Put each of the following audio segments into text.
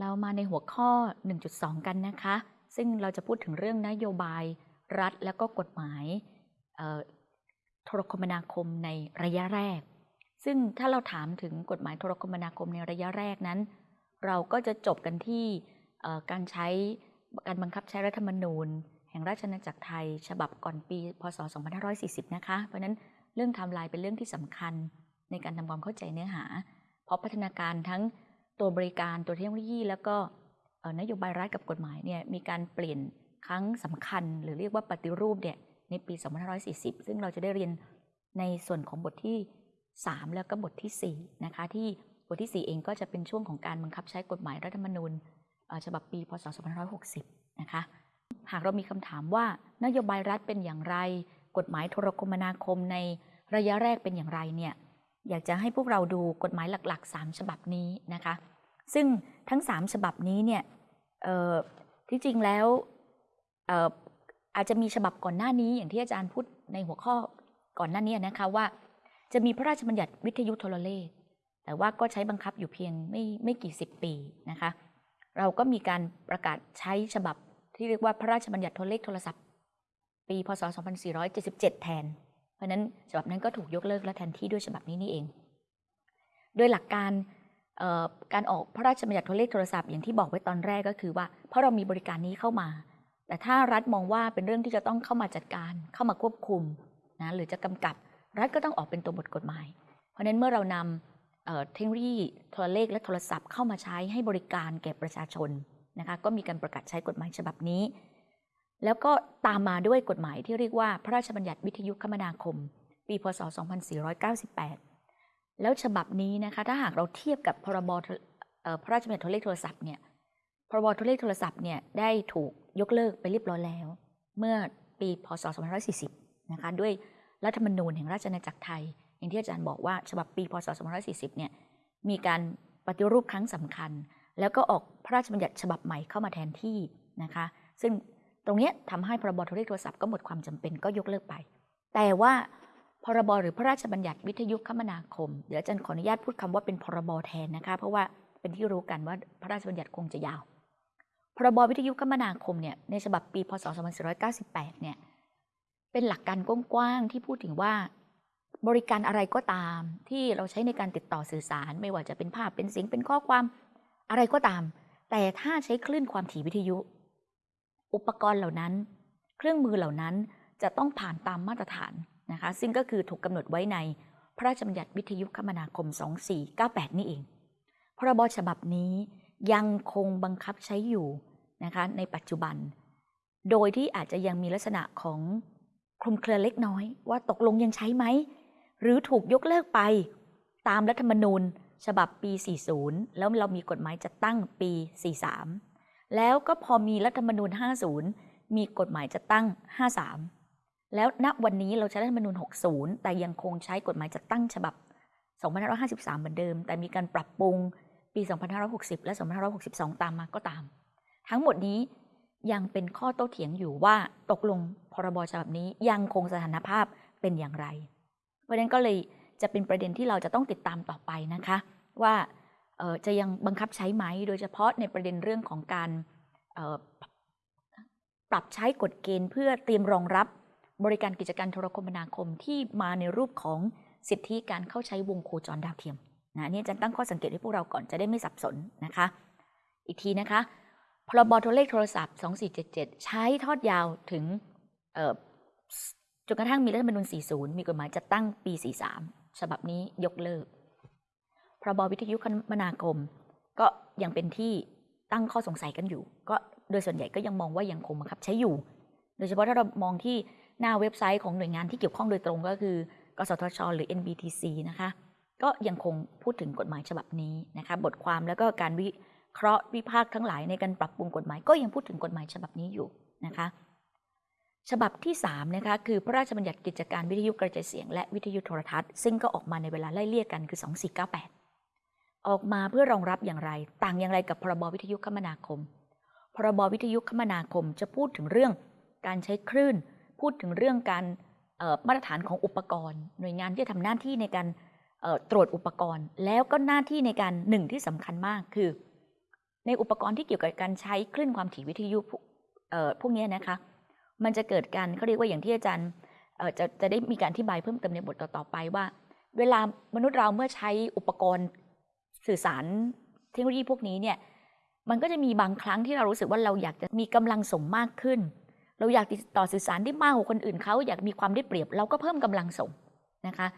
เรามาในหัวข้อ 1.2 กันนะคะ ซึ่งเราจะพูดถึงเรื่องนโยบายรัฐและก็กฎหมายโทรคมนาคมในระยะแรก ซึ่งถ้าเราถามถึงกฎหมายโทรคมนาคมในระยะแรกนั้น เราก็จะจบกันที่การใช้การบังคับใช้รัฐธรรมนูญ แห่งราชอาณาจักรไทย ฉบับก่อนปี พศ 2540 นะคะ เพราะนั้นเรื่องไทม์ไลน์เป็นเรื่องที่สำคัญในการทำความเข้าใจเนื้อหา เพราะพัฒนาการทั้งตัวบริการตัวเทคโนโลยี แล้วก็นโยบายรัฐกับกฎหมายเนี่ยมีการเปลี่ยนครั้งสำคัญ หรือเรียกว่าปฏิรูปเนี่ยในปี 2540 ซึ่งเราจะได้เรียนในส่วนของบทที่ 3 แล้วก็บทที่ 4 นะคะ ที่บทที่ 4 เองก็จะเป็นช่วงของการบังคับใช้กฎหมายรัฐธรรมนูญฉบับปีพศ2560 นะคะ หากเรามีคำถามว่านโยบายรัฐเป็นอย่างไร กฎหมายโทรคมนาคมในระยะแรกเป็นอย่างไรเนี่ยอยากจะให้พวกเราดูกฎหมายหลัก ๆ 3 ฉบับนี้นะคะ ซึ่งทั้ง 3 ฉบับนี้เนี่ยที่จริงแล้วอาจจะมีฉบับก่อนหน้านี้อย่างที่อาจารย์พูดในหัวข้อก่อนหน้านี้นะคะว่า จะมีพระราชบัญญัติวิทยุโทรเลข แต่ว่าก็ใช้บังคับอยู่เพียงไม่ไม่กี่สิบปีนะคะ เราก็มีการประกาศใช้ฉบับที่เรียกว่าพระราชบัญญัติโทรเลขโทรศัพท์ ปี พศ 2477 แทน เพราะนั้นฉบับนั้นก็ถูกยกเลิกและแทนที่ด้วยฉบับนี้นี่เอง โดยหลักการการออกพระราชบัญญัติโทรเลขโทรศัพท์อย่างที่บอกไว้ตอนแรกก็คือว่าเพราะเรามีบริการนี้เข้ามา แต่ถ้ารัฐมองว่าเป็นเรื่องที่จะต้องเข้ามาจัดการ เข้ามาควบคุมนะหรือจะกำกับ รัฐก็ต้องออกเป็นตัวบทกฎหมาย เพราะนั้นเมื่อเรานำเทคโนโลยีโทรเลขและโทรศัพท์เข้ามาใช้ให้บริการแก่ประชาชนนะคะก็มีการประกาศใช้กฎหมายฉบับนี้ แล้วก็ตามมาด้วยกฎหมายที่เรียกว่าพระราชบัญญัติวิทยุคมนาคม ปีพศ 2498 แล้วฉบับนี้นะคะถ้าหากเราเทียบกับพรบพระราชบัญญัติโทรเลขโทรศัพท์เนี่ยพรบโทรเลขโทรศัพท์เนี่ยได้ถูกยกเลิกไปเรียบร้อยแล้ว เมื่อปีพศ 2540 นะคะด้วย รัฐธรรมนูญแห่งราชอาณาจักรไทย อย่างที่อาจารย์บอกว่าฉบับปีพศ 2540 เนี่ยมีการปฏิรูปครั้งสำคัญ แล้วก็ออกพระราชบัญญัติฉบับใหม่เข้ามาแทนที่นะคะ ซึ่งตรงนี้ทำให้พรบโทรเลขโทรศัพท์ก็หมดความจำเป็นก็ยกเลิกไป แต่ว่าพรบหรือพระราชบัญญัติวิทยุคมนาคม เดี๋ยวอาจารย์ขออนุญาตพูดคำว่าเป็นพรบแทนนะคะ เพราะว่าเป็นที่รู้กันว่าพระราชบัญญัติคงจะยาว พรบวิทยุคมนาคมเนี่ยในฉบับปีพศ 2498 เนี่ย เป็นหลักการกว้างๆที่พูดถึงว่า บริการอะไรก็ตาม ที่เราใช้ในการติดต่อสื่อสาร ไม่ว่าจะเป็นภาพเป็นเสียงเป็นข้อความอะไรก็ตาม แต่ถ้าใช้คลื่นความถี่วิทยุ อุปกรณ์เหล่านั้น เครื่องมือเหล่านั้นจะต้องผ่านตามมาตรฐานนะคะ ซึ่งก็คือถูกกำหนดไว้ในพระราชบัญญัติวิทยุคมนาคม 2498 นี่เอง พรบฉบับนี้ยังคงบังคับใช้อยู่นะคะในปัจจุบัน โดยที่อาจจะยังมีลักษณะของ คลุมเครือเล็กน้อยว่าตกลงยังใช้ไหม หรือถูกยกเลิกไป ตามรัฐธรรมนูญ ฉบับปี 40 แล้วเรามีกฎหมายจัดตั้งปี 43 แล้วก็พอมีรัฐธรรมนูญ 50 มีกฎหมายจัดตั้ง 53 แล้วณวันนี้เราใช้รัฐธรรมนูญ 60 แต่ยังคงใช้กฎหมายจัดตั้งฉบับ 2553 เหมือนเดิม แต่มีการปรับปรุงปี 2560 และ 2562 ตามมาก็ตาม ทั้งหมดนี้ ยังเป็นข้อโต้เถียงอยู่ว่าตกลงพรบฉบับนี้ยังคงสถานภาพเป็นอย่างไร เพราะฉะนั้นก็เลยจะเป็นประเด็นที่เราจะต้องติดตามต่อไปนะคะ ว่าจะยังบังคับใช้ไหม โดยเฉพาะในประเด็นเรื่องของการปรับใช้กฎเกณฑ์เพื่อเตรียมรองรับบริการกิจการโทรคมนาคมที่มาในรูปของสิทธิการเข้าใช้วงโคจรดาวเทียมนะนี่จะตั้งข้อสังเกตให้พวกเราก่อนจะได้ไม่สับสนนะคะ อีกทีนะคะ พรบโทรเลขโทรศัพท์ 2477 ใช้ทอดยาวถึงจนกระทั่งมีรัฐธรรมนูญ40 มีกฎหมายจัดตั้งปี 43 ฉบับนี้ยกเลิก พรบวิทยุคมนาคม ก็ยังเป็นที่ตั้งข้อสงสัยกันอยู่ ก็โดยส่วนใหญ่ก็ยังมองว่ายังคงบังคับใช้อยู่ โดยเฉพาะถ้าเรามองที่หน้าเว็บไซต์ของหน่วยงานที่เกี่ยวข้องโดยตรงก็คือกสทช หรือ NBTC นะคะ ก็ยังคงพูดถึงกฎหมายฉบับนี้นะคะ บทความแล้วก็การวิ เคราะห์วิพากษ์ทั้งหลายในการปรับปรุงกฎหมาย ก็ยังพูดถึงกฎหมายฉบับนี้อยู่นะคะฉบับที่3นะคะคือพระราชบัญญัติกิจการวิทยุกระจายเสียง และวิทยุโทรทัศน์ ซึ่งก็ออกมาในเวลาไล่เลี่ยกันคือ 2498 ออกมาเพื่อรองรับอย่างไร ต่างอย่างไรกับพรบวิทยุคมนาคม พรบวิทยุคมนาคมจะพูดถึงเรื่องการใช้คลื่น พูดถึงเรื่องการมาตรฐานของอุปกรณ์ หน่วยงานที่จะทำหน้าที่ในการตรวจอุปกรณ์ แล้วก็หน้าที่ในการหนึ่งที่สำคัญมากคือ ในอุปกรณ์ที่เกี่ยวกับการใช้คลื่นความถี่วิทยุพวกนี้นะคะ มันจะเกิดการเขาเรียกว่าอย่างที่อาจารย์จะจะได้มีการอธิบายเพิ่มเติมในบทต่อๆไปว่า เวลามนุษย์เราเมื่อใช้อุปกรณ์สื่อสารเทคโนโลยีพวกนี้เนี่ยมันก็จะมีบางครั้งที่เรารู้สึกว่าเราอยากจะมีกำลังส่งมากขึ้น เราอยากติดต่อสื่อสารได้มากกว่าคนอื่นเขาอยากมีความได้เปรียบ เราก็เพิ่มกำลังส่งนะคะ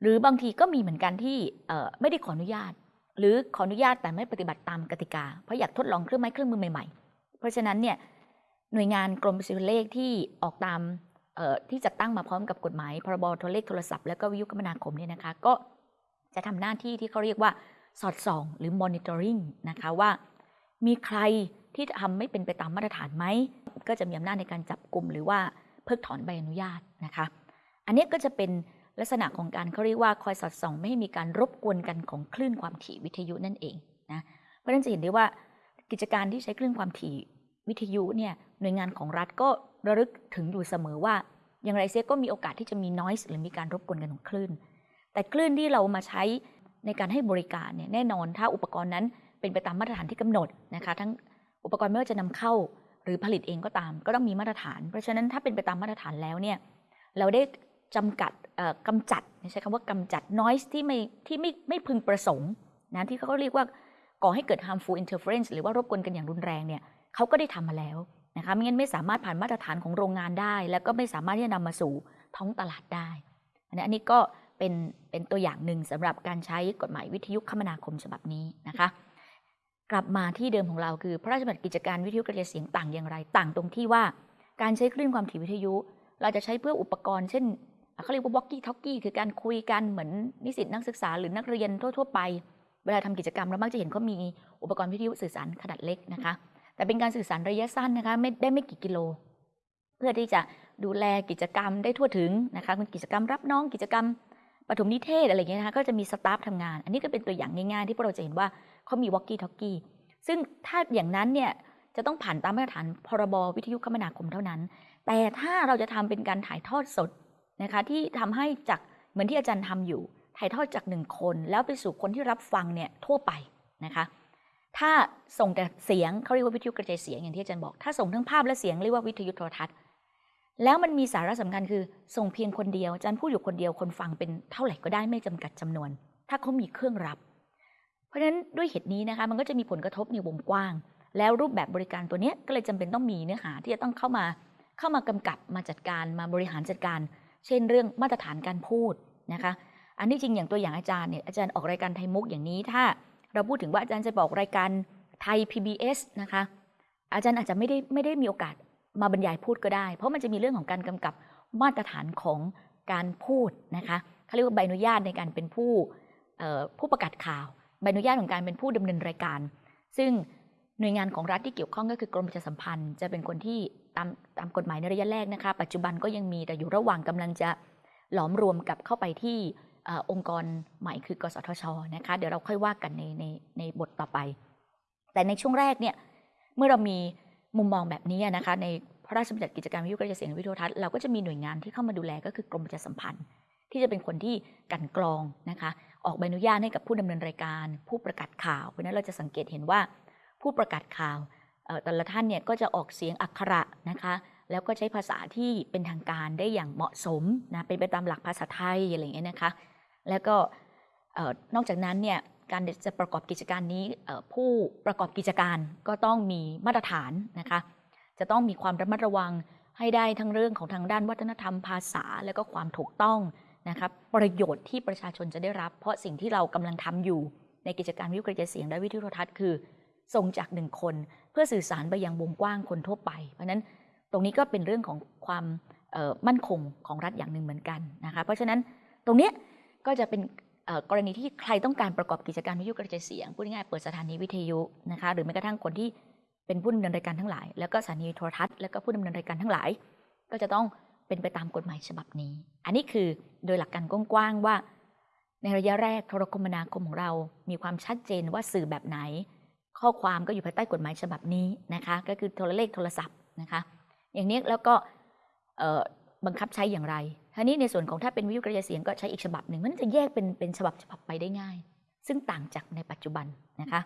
หรือบางทีก็มีเหมือนกันที่ไม่ได้ขออนุญาต หรือขออนุญาตแต่ไม่ปฏิบัติตามกติกา เพราะอยากทดลองเครื่องไม้เครื่องมือใหม่ๆ เพราะฉะนั้นเนี่ยหน่วยงานกรมประสิทธิเลขที่ออกตามที่จัดตั้งมาพร้อมกับกฎหมายพรบโทรเลขโทรศัพท์และก็วิทยุคมนาคมเนี่ยนะคะก็จะทำหน้าที่ที่เขาเรียกว่าสอดส่อง หรือ monitoring นะคะว่า มีใครที่ทำไม่เป็นไปตามมาตรฐานไหม ก็จะมีอำนาจในการจับกลุ่มหรือว่าเพิกถอนใบอนุญาตนะคะ อันนี้ก็จะเป็น ลักษณะของการเขาเรียกว่าคอยสอดส่อง ไม่ให้มีการรบกวนกันของคลื่นความถี่วิทยุนั่นเองนะเพราะฉะนั้นจะเห็นได้ว่ากิจการที่ใช้คลื่นความถี่วิทยุเนี่ยหน่วยงานของรัฐก็ระลึกถึงอยู่เสมอว่า อย่างไรเสียก็มีโอกาสที่จะมี noise หรือมีการรบกวนกันของคลื่น แต่คลื่นที่เรามาใช้ในการให้บริการเนี่ยแน่นอนถ้าอุปกรณ์นั้นเป็นไปตามมาตรฐานที่กำหนดนะคะทั้งอุปกรณ์ไม่ว่าจะนำเข้า หรือผลิตเองก็ตาม ก็ต้องมีมาตรฐาน เพราะฉะนั้นถ้าเป็นไปตามมาตรฐานแล้วเนี่ยเราได้ จำกัดกำจัดใช้คำว่ากำจัด noise ที่ไม่ที่ไม่ไม่พึงประสงค์นะที่เขาเรียกว่าก่อให้เกิด harmful interference หรือว่ารบกวนกันอย่างรุนแรงเนี่ยเขาก็ได้ทำมาแล้วนะคะไม่งั้นไม่สามารถผ่านมาตรฐานของโรงงานได้ แล้วก็ไม่สามารถที่จะนำมาสู่ท้องตลาดได้อันนี้อันนี้ก็เป็นเป็นตัวอย่างหนึ่งสำหรับการใช้กฎหมายวิทยุคมนาคมฉบับนี้นะคะ กลับมาที่เดิมของเราคือ พระราชบัญญัติกิจการวิทยุกระจายเสียงต่างอย่างไร ต่างตรงที่ว่า การใช้คลื่นความถี่วิทยุ เราจะใช้เพื่ออุปกรณ์เช่น เขาเรียกว่า walkie talkie คือการคุยกันเหมือนนิสิตนักศึกษาหรือนักเรียนทั่ว ๆ ไป เวลาทำกิจกรรมเรามักจะเห็นเขามีอุปกรณ์วิทยุสื่อสารขนาดเล็กนะคะ แต่เป็นการสื่อสารระยะสั้นนะคะไม่ได้ไม่กี่กิโล เพื่อที่จะดูแลกิจกรรมได้ทั่วถึงนะคะเป็นกิจกรรมรับน้องกิจกรรมปฐมนิเทศอะไรเงี้ยนะคะก็จะมีสตาฟทำงาน อันนี้ก็เป็นตัวอย่างง่ายๆ ที่พวกเราจะเห็นว่าเขามีวอกกี้ท็อกกี้ซึ่งถ้าอย่างนั้นเนี่ยจะต้องผ่านตามมาตรฐานพรบวิทยุคมนาคมเท่านั้น แต่ถ้าเราจะทำเป็นการถ่ายทอดสด นะคะที่ทำให้จากเหมือนที่อาจารย์ทำอยู่ถ่ายทอดจากหนึ่งคนแล้วไปสู่คนที่รับฟังเนี่ยทั่วไปนะคะถ้าส่งแต่เสียงเขาเรียกว่าวิทยุกระจายเสียงอย่างที่อาจารย์บอก ถ้าส่งทั้งภาพและเสียงเรียกว่าวิทยุโทรทัศน์ แล้วมันมีสาระสำคัญคือส่งเพียงคนเดียวอาจารย์พูดอยู่คนเดียวคนฟังเป็นเท่าไหร่ก็ได้ไม่จำกัดจำนวน ถ้าเขามีเครื่องรับ เพราะฉะนั้นด้วยเหตุนี้นะคะมันก็จะมีผลกระทบในวงกว้าง แล้วรูปแบบบริการตัวนี้ก็เลยจำเป็นต้องมีเนื้อหาที่จะต้องเข้ามาเข้ามากำกับมาจัดการมาบริหารจัดการ เช่นเรื่องมาตรฐานการพูดนะคะอันนี้จริงอย่างตัวอย่างอาจารย์เนี่ยอาจารย์ออกรายการไทยมุกอย่างนี้ ถ้าเราพูดถึงว่าอาจารย์จะบอกรายการไทย PBS นะคะอาจารย์อาจจะไม่ได้ไม่ได้มีโอกาสมาบรรยายพูดก็ได้ เพราะมันจะมีเรื่องของการกำกับมาตรฐานของการพูดนะคะเขาเรียกว่าใบอนุญาตในการเป็นผู้ผู้ประกาศข่าวใบอนุญาตของการเป็นผู้ดำเนินรายการ ซึ่งหน่วยงานของรัฐที่เกี่ยวข้องก็คือกรมประชาสัมพันธ์ จะเป็นคนที่ ตามตามกฎหมายในระยะแรกนะคะ ปัจจุบันก็ยังมีแต่อยู่ระหว่างกำลังจะหลอมรวมกับเข้าไปที่องค์กรใหม่คือกสทชนะคะเดี๋ยวเราค่อยว่ากันในในในบทต่อไป แต่ในช่วงแรกเนี่ยเมื่อเรามีมุมมองแบบนี้นะคะในพระราชบัญญัติกิจการวิทยุกระจายเสียงวิทยุทัศน์เราก็จะมีหน่วยงานที่เข้ามาดูแลก็คือกรมประชาสัมพันธ์ ที่จะเป็นคนที่กันกรองนะคะออกใบอนุญาตให้กับผู้ดำเนินรายการ ผู้ประกาศข่าวเพราะนั้นเราจะสังเกตเห็นว่าผู้ประกาศข่าว แต่ละท่านเนี่ยก็จะออกเสียงอักขระนะคะแล้วก็ใช้ภาษาที่เป็นทางการได้อย่างเหมาะสมนะเป็นไปตามหลักภาษาไทยอะไรอย่างเงี้ยนะคะ แล้วก็นอกจากนั้นเนี่ยการจะประกอบกิจการนี้ผู้ประกอบกิจการก็ต้องมีมาตรฐานนะคะ จะต้องมีความระมัดระวังให้ได้ทั้งเรื่องของทางด้านวัฒนธรรมภาษา และก็ความถูกต้องนะครับประโยชน์ที่ประชาชนจะได้รับ เพราะสิ่งที่เรากำลังทำอยู่ในกิจการวิทยุกระจายเสียงและวิทยุโทรทัศน์คือ ส่งจากหนึ่งคน เพื่อสื่อสารไปยังวงกว้างคนทั่วไป เพราะนั้นตรงนี้ก็เป็นเรื่องของความมั่นคงของรัฐอย่างหนึ่งเหมือนกันนะคะเพราะฉะนั้นตรงนี้ก็จะเป็นกรณีที่ใครต้องการประกอบกิจการวิทยุกระจายเสียงพูดง่ายๆเปิดสถานีวิทยุนะคะหรือแม้กระทั่งคนที่เป็นผู้ดำเนินรายการทั้งหลาย แล้วก็สถานีโทรทัศน์แล้วก็ผู้ดำเนินรายการทั้งหลาย ก็จะต้องเป็นไปตามกฎหมายฉบับนี้ อันนี้คือโดยหลักการกว้างๆว่า ในระยะแรกโทรคมนาคมของเรา มีความชัดเจนว่าสื่อแบบไหน ข้อความก็อยู่ภายใต้กฎหมายฉบับนี้นะคะ ก็คือโทรเลขโทรศัพท์นะคะ อย่างนี้แล้วก็บังคับใช้อย่างไรทีนี้ในส่วนของถ้าเป็นวิทยุกระจายเสียงก็ใช้อีกฉบับหนึ่งมันจะแยกเป็นเป็นฉบับฉบับไปได้ง่าย ซึ่งต่างจากในปัจจุบันนะคะ